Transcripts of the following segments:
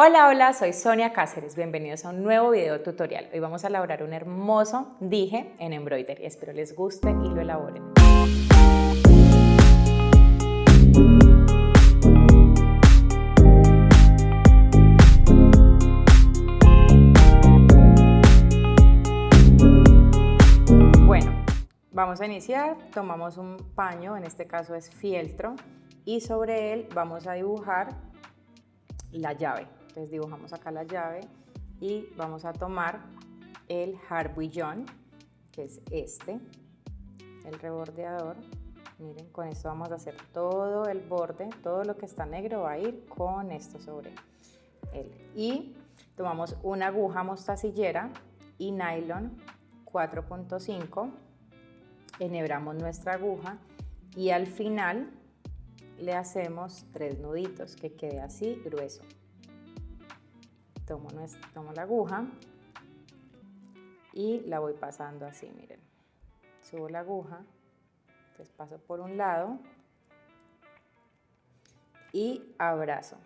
Hola, hola, soy Sonia Cáceres. Bienvenidos a un nuevo video tutorial. Hoy vamos a elaborar un hermoso dije en embroidery. Espero les guste y lo elaboren. Bueno, vamos a iniciar. Tomamos un paño, en este caso es fieltro, y sobre él vamos a dibujar la llave. Entonces dibujamos acá la llave y vamos a tomar el harbillón, que es este, el rebordeador. Miren, con esto vamos a hacer todo el borde, todo lo que está negro va a ir con esto sobre él. Y tomamos una aguja mostacillera y nylon 4.5, enhebramos nuestra aguja y al final le hacemos tres nuditos que quede así grueso tomo, tomo la aguja y la voy pasando así, miren. Subo la aguja, entonces paso por un lado y abrazo.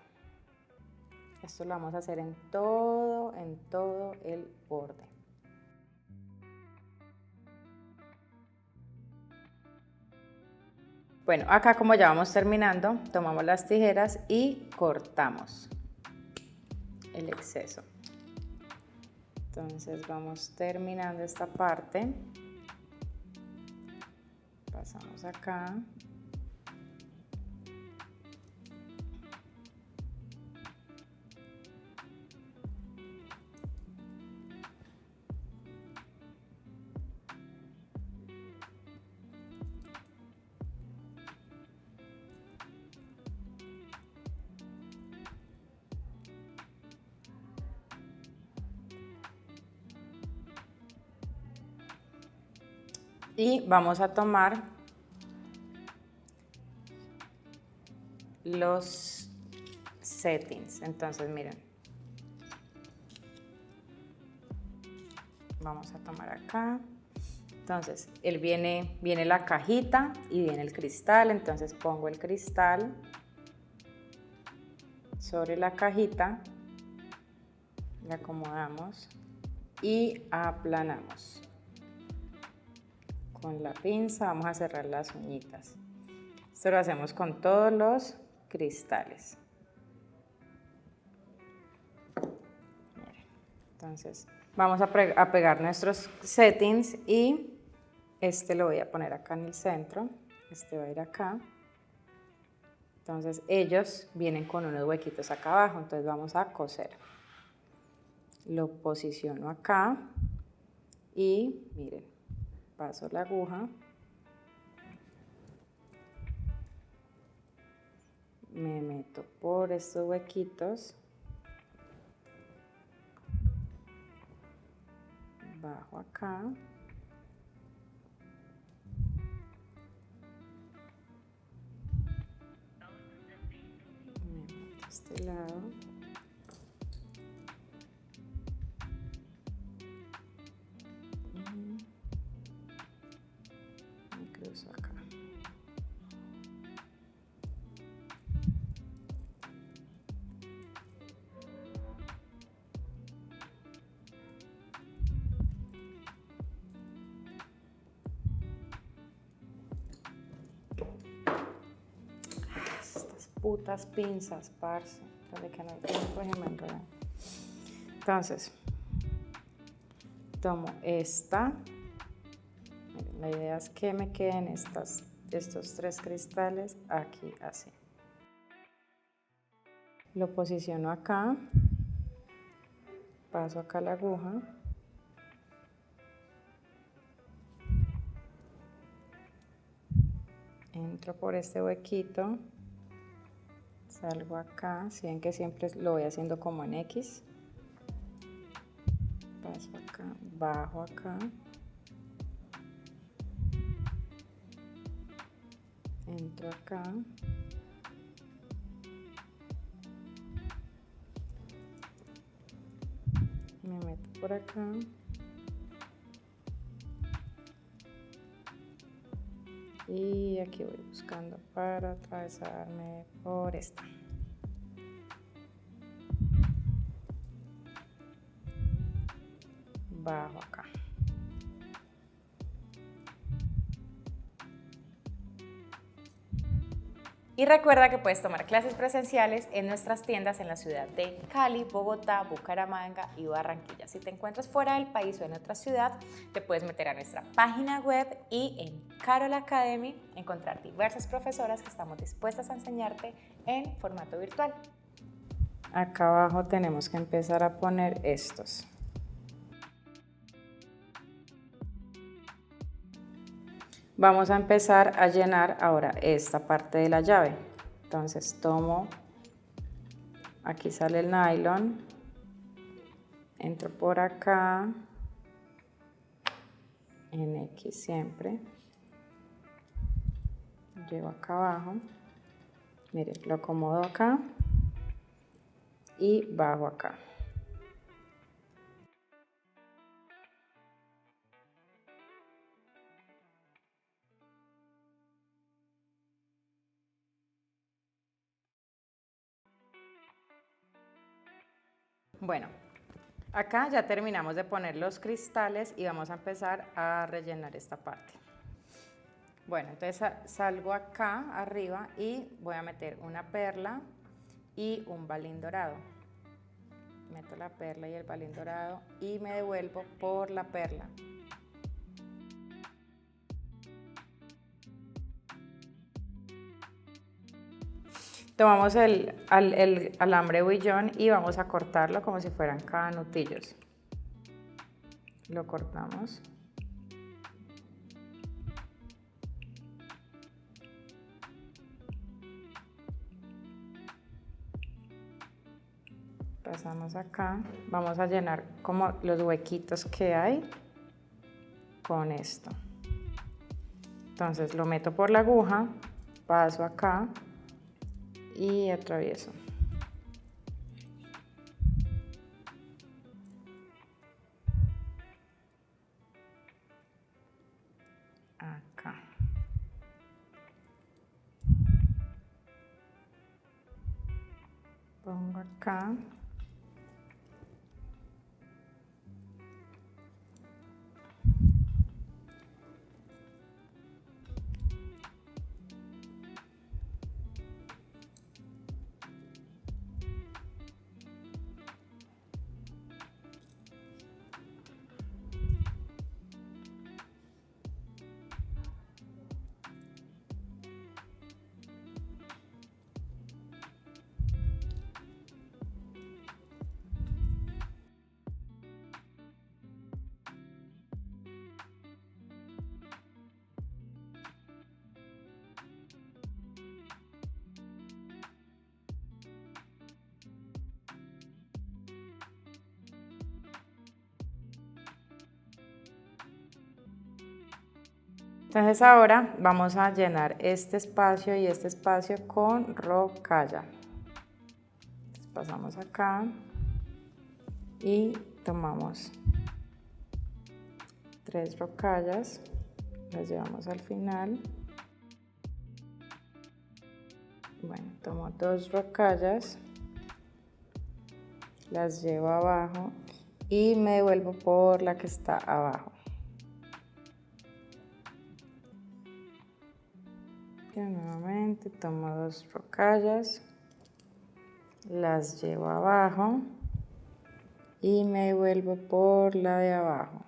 Esto lo vamos a hacer en todo, en todo el borde. Bueno, acá como ya vamos terminando, tomamos las tijeras y cortamos el exceso. Entonces vamos terminando esta parte. Pasamos acá. Y vamos a tomar los settings. Entonces, miren. Vamos a tomar acá. Entonces, él viene, viene la cajita y viene el cristal. Entonces pongo el cristal sobre la cajita. Le acomodamos y aplanamos con la pinza vamos a cerrar las uñitas. Esto lo hacemos con todos los cristales. Entonces vamos a, pegar nuestros settings y este lo voy a poner acá en el centro. Este va a ir acá. Entonces ellos vienen con unos huequitos acá abajo, entonces vamos a coser. Lo posiciono acá y miren, paso la aguja, me meto por estos huequitos, bajo acá, me meto este lado, putas pinzas, parce. que no Entonces, tomo esta. La idea es que me queden estas, estos tres cristales aquí así. Lo posiciono acá. Paso acá la aguja. Entro por este huequito salgo acá, si ven que siempre lo voy haciendo como en X, paso acá, bajo acá, entro acá, me meto por acá, y aquí voy buscando para atravesarme por esta. Bajo Y recuerda que puedes tomar clases presenciales en nuestras tiendas en la ciudad de Cali, Bogotá, Bucaramanga y Barranquilla. Si te encuentras fuera del país o en otra ciudad, te puedes meter a nuestra página web y en Carol Academy encontrar diversas profesoras que estamos dispuestas a enseñarte en formato virtual. Acá abajo tenemos que empezar a poner estos. Vamos a empezar a llenar ahora esta parte de la llave. Entonces tomo, aquí sale el nylon, entro por acá, en X siempre, llevo acá abajo, miren, lo acomodo acá y bajo acá. Bueno, acá ya terminamos de poner los cristales y vamos a empezar a rellenar esta parte. Bueno, entonces salgo acá arriba y voy a meter una perla y un balín dorado. Meto la perla y el balín dorado y me devuelvo por la perla. Tomamos el, alambre huillón y vamos a cortarlo como si fueran canutillos. Lo cortamos. Pasamos acá. Vamos a llenar como los huequitos que hay con esto. Entonces lo meto por la aguja, paso acá y atravieso. Acá. Pongo acá. Entonces ahora vamos a llenar este espacio y este espacio con rocalla. Pasamos acá y tomamos tres rocallas, las llevamos al final. Bueno, tomo dos rocallas, las llevo abajo y me devuelvo por la que está abajo. Nuevamente tomo dos rocallas, las llevo abajo y me vuelvo por la de abajo.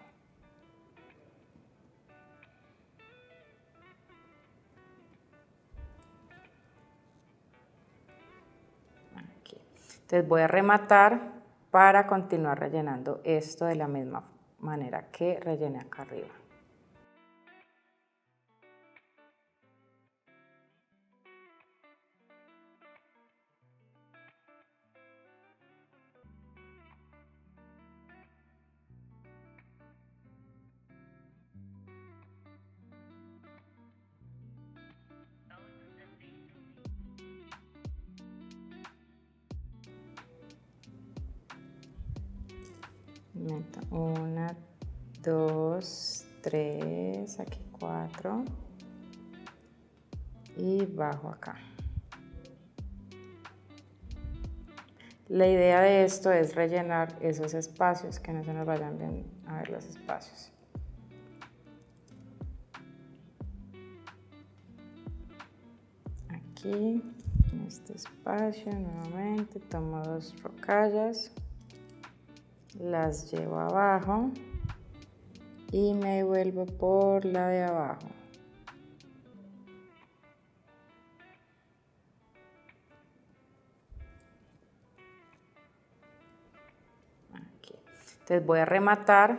Entonces voy a rematar para continuar rellenando esto de la misma manera que rellené acá arriba. Una, dos, tres, aquí cuatro y bajo acá. La idea de esto es rellenar esos espacios, que no se nos vayan bien a ver los espacios. Aquí, en este espacio, nuevamente tomo dos rocallas, las llevo abajo y me vuelvo por la de abajo. Entonces voy a rematar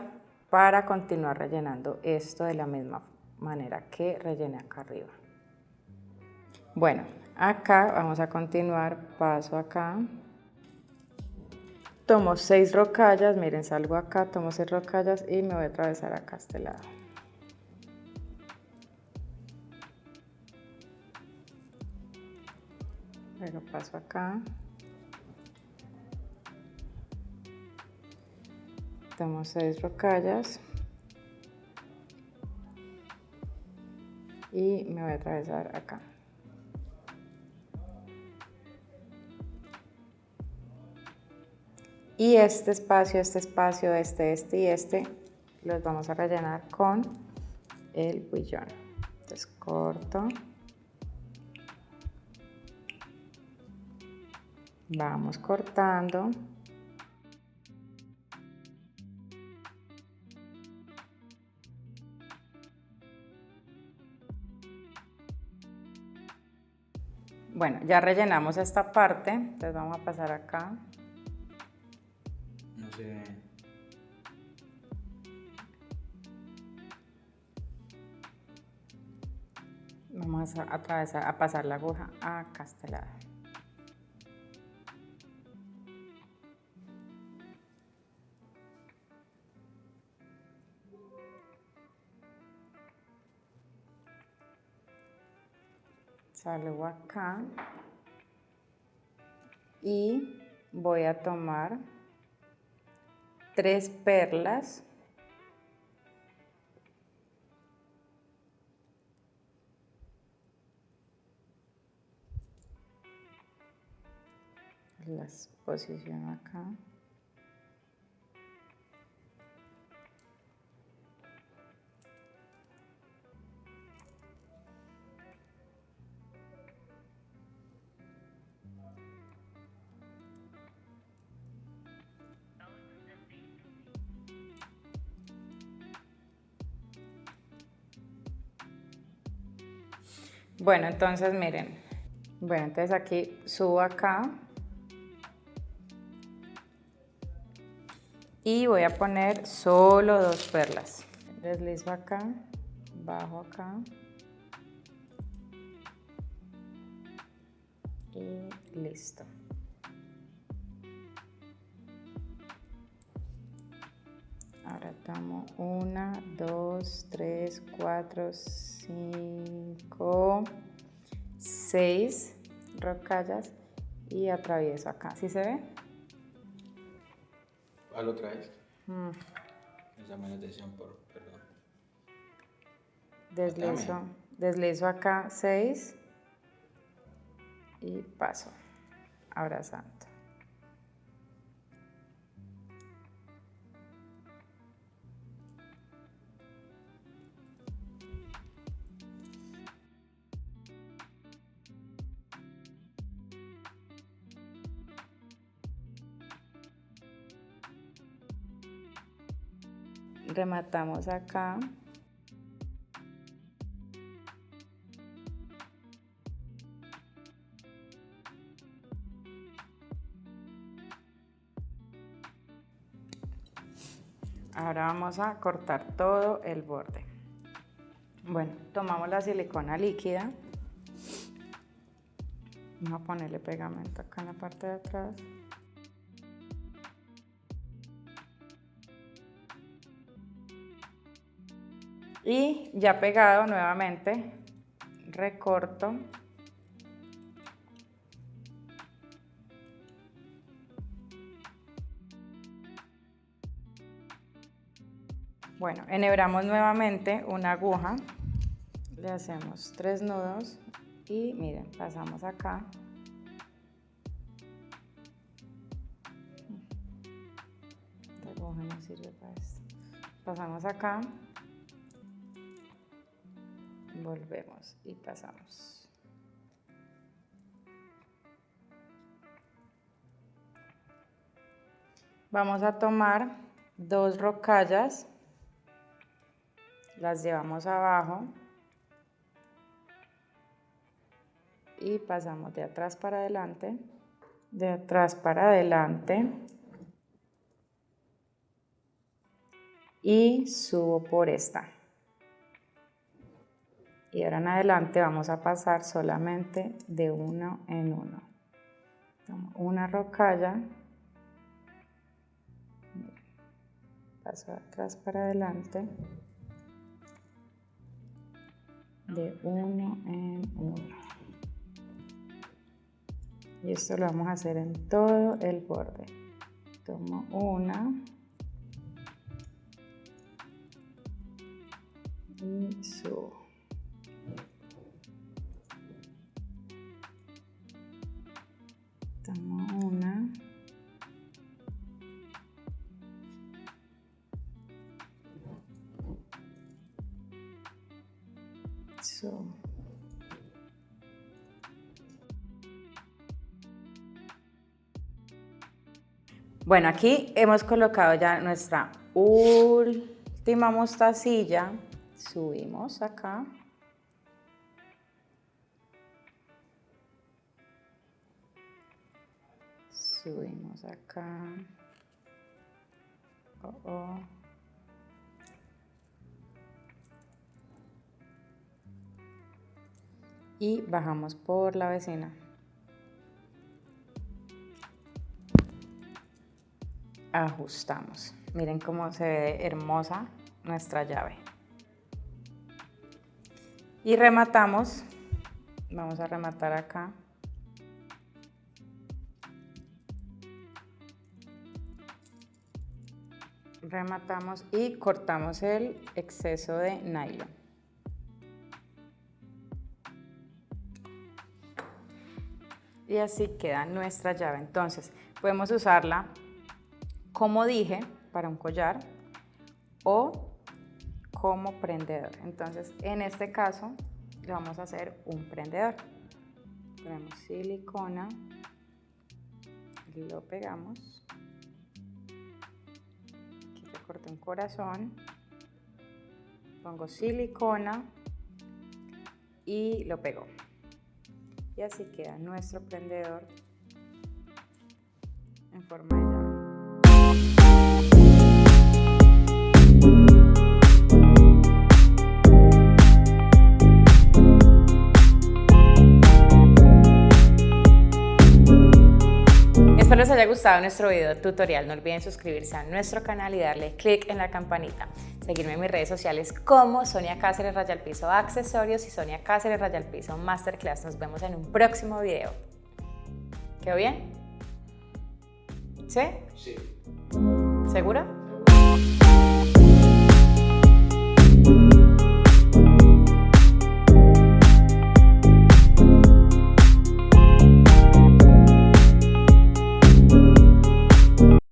para continuar rellenando esto de la misma manera que rellené acá arriba. Bueno, acá vamos a continuar, paso acá. Tomo seis rocallas, miren, salgo acá, tomo seis rocallas y me voy a atravesar acá a este lado. Luego paso acá. tomo seis rocallas y me voy a atravesar acá. Y este espacio, este espacio, este, este y este, los vamos a rellenar con el bullón. Entonces corto. Vamos cortando. Bueno, ya rellenamos esta parte, entonces vamos a pasar acá. No sé. Vamos a atravesar, a pasar la aguja a este lado. salgo acá y voy a tomar tres perlas. Las posiciono acá Bueno, entonces miren. Bueno, entonces aquí subo acá. Y voy a poner solo dos perlas. Deslizo acá, bajo acá. Y listo. Ahora tomo una, dos, tres, cuatro, cinco, seis rocallas y atravieso acá. ¿Sí se ve? ¿Cuál otra vez? Mm. Atención por, perdón. Deslizo, deslizo acá seis y paso abrazando. Rematamos acá. Ahora vamos a cortar todo el borde. Bueno, tomamos la silicona líquida. Vamos a ponerle pegamento acá en la parte de atrás. Y ya pegado nuevamente recorto bueno enhebramos nuevamente una aguja le hacemos tres nudos y miren pasamos acá sirve para esto. Pasamos acá. Volvemos y pasamos. Vamos a tomar dos rocallas, las llevamos abajo y pasamos de atrás para adelante, de atrás para adelante y subo por esta. Y ahora en adelante vamos a pasar solamente de uno en uno. una rocalla, paso atrás para adelante, de uno en uno. Y esto lo vamos a hacer en todo el borde. Tomo una. Y subo. Una. Subo. Bueno, aquí hemos colocado ya nuestra última mostacilla. Subimos acá. Subimos acá. Oh, oh. Y bajamos por la vecina. ajustamos. Miren cómo se ve hermosa nuestra llave. Y rematamos. Vamos a rematar acá. Rematamos y cortamos el exceso de nylon. Y así queda nuestra llave. Entonces, podemos usarla como dije, para un collar o como prendedor. Entonces, en este caso, le vamos a hacer un prendedor. Ponemos silicona, lo pegamos. Un corazón. Pongo silicona y lo pego. Y así queda nuestro prendedor en forma de. Espero les haya gustado nuestro video tutorial. No olviden suscribirse a nuestro canal y darle click en la campanita. Seguirme en mis redes sociales como Sonia Cáceres Rayal Piso Accesorios y Sonia Cáceres Rayal Piso Masterclass. Nos vemos en un próximo video. ¿Quedó bien? ¿Sí? Sí. ¿Segura?